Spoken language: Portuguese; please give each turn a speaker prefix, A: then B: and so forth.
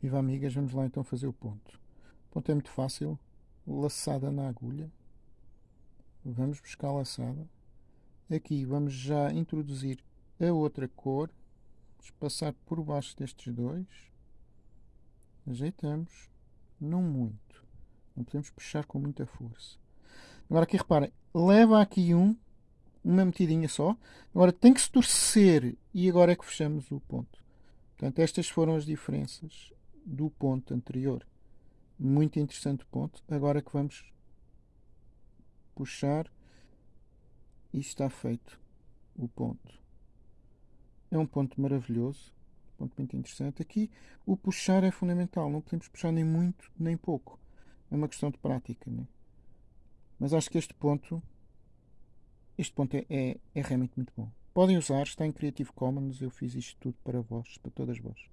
A: Viva amigas, vamos lá então fazer o ponto. O ponto é muito fácil. Laçada na agulha. Vamos buscar a laçada. Aqui vamos já introduzir a outra cor. Vamos passar por baixo destes dois. Ajeitamos. Não muito. Não podemos puxar com muita força. Agora aqui reparem, leva aqui um, uma metidinha só. Agora tem que se torcer e agora é que fechamos o ponto. Portanto, estas foram as diferenças do ponto anterior. Muito interessante ponto. Agora que vamos puxar e está feito o ponto. É um ponto maravilhoso, um ponto muito interessante. Aqui o puxar é fundamental, não podemos puxar nem muito nem pouco. É uma questão de prática. Né? Mas acho que este ponto, este ponto é, é, é realmente muito bom. Podem usar, está em Creative Commons, eu fiz isto tudo para vós, para todas vós.